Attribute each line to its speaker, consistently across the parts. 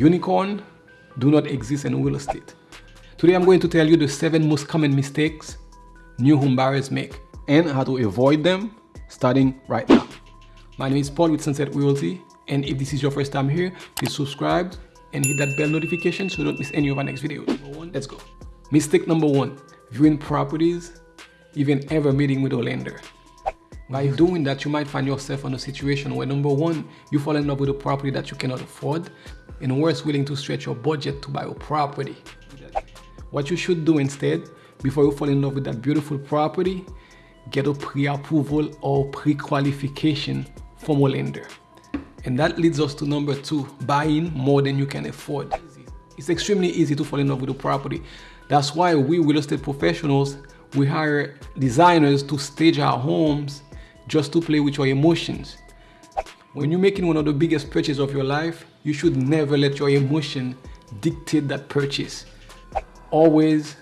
Speaker 1: Unicorn do not exist in real estate. Today I'm going to tell you the 7 most common mistakes new home buyers make and how to avoid them starting right now. My name is Paul with Sunset Realty and if this is your first time here, please subscribe and hit that bell notification so you don't miss any of our next videos. Number one, let's go. Mistake number one, viewing properties, even ever meeting with a lender. By doing that, you might find yourself in a situation where number one, you fall in love with a property that you cannot afford, and worse, willing to stretch your budget to buy a property. What you should do instead, before you fall in love with that beautiful property, get a pre-approval or pre-qualification from a lender. And that leads us to number two, buying more than you can afford. It's extremely easy to fall in love with a property. That's why we real estate professionals, we hire designers to stage our homes just to play with your emotions. When you're making one of the biggest purchases of your life, you should never let your emotion dictate that purchase. Always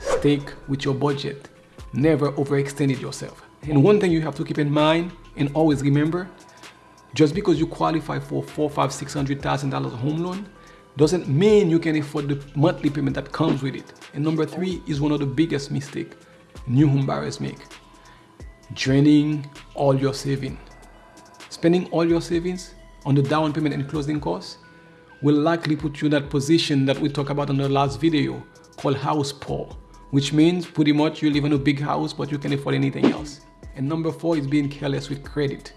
Speaker 1: stick with your budget. Never overextend yourself. And one thing you have to keep in mind and always remember, just because you qualify for four, five, six hundred thousand dollars home loan doesn't mean you can afford the monthly payment that comes with it. And number three is one of the biggest mistakes new home buyers make. Draining all your savings. Spending all your savings on the down payment and closing costs will likely put you in that position that we talked about in the last video called house poor, which means pretty much you live in a big house but you can't afford anything else. And number four is being careless with credit.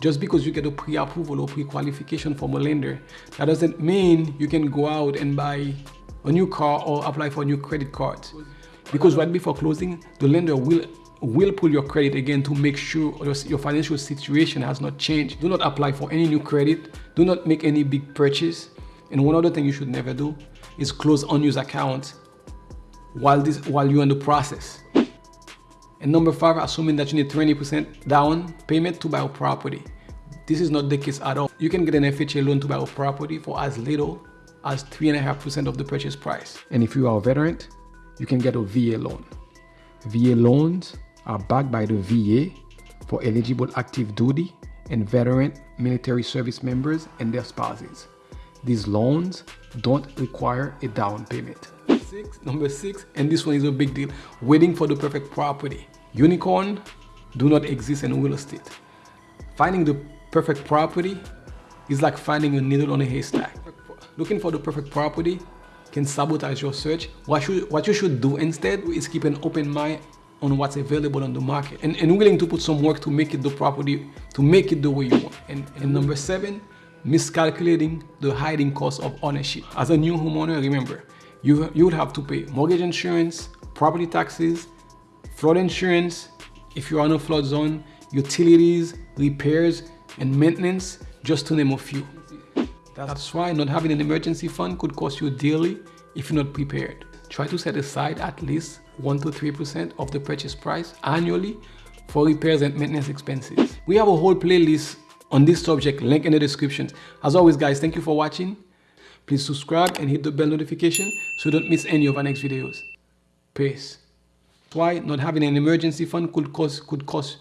Speaker 1: Just because you get a pre-approval or pre-qualification from a lender, that doesn't mean you can go out and buy a new car or apply for a new credit card. Because right before closing, the lender will will pull your credit again to make sure your financial situation has not changed. Do not apply for any new credit. Do not make any big purchase. And one other thing you should never do is close unused accounts while this while you're in the process. And number five, assuming that you need 20% down payment to buy a property. This is not the case at all. You can get an FHA loan to buy a property for as little as 3.5% of the purchase price. And if you are a veteran, you can get a VA loan. VA loans are backed by the VA for eligible active duty and veteran military service members and their spouses. These loans don't require a down payment. Six, number six, and this one is a big deal, waiting for the perfect property. Unicorn do not exist in real estate. Finding the perfect property is like finding a needle on a haystack. Looking for the perfect property can sabotage your search. What, what you should do instead is keep an open mind on what's available on the market and, and willing to put some work to make it the property, to make it the way you want. And, and number seven, miscalculating the hiding cost of ownership. As a new homeowner, remember, you, you would have to pay mortgage insurance, property taxes, flood insurance, if you're on a flood zone, utilities, repairs, and maintenance, just to name a few. That's why not having an emergency fund could cost you dearly if you're not prepared. Try to set aside at least 1 to 3% of the purchase price annually for repairs and maintenance expenses. We have a whole playlist on this subject, link in the description. As always guys, thank you for watching. Please subscribe and hit the bell notification so you don't miss any of our next videos. Peace. Why not having an emergency fund could cost, could cost